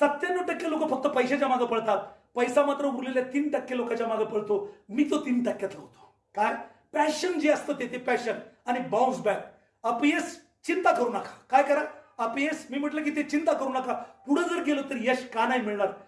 सत्त्याण्णव टक्के लोक फक्त पैशाच्या मागे पळतात. पैसा मात्र उरलेल्या तीन टक्के लोकांच्या मागे पळतो. मी तो तीन टक्क्यातला होतो. काय? पॅशन जे असतं ते ते पॅशन आणि बाउन्स बॅक अपयश चिंता करू नका. काय करा? अपयश मी म्हटलं की ते चिंता करू नका. पुढे जर गेलो तर यश का नाही मिळणार?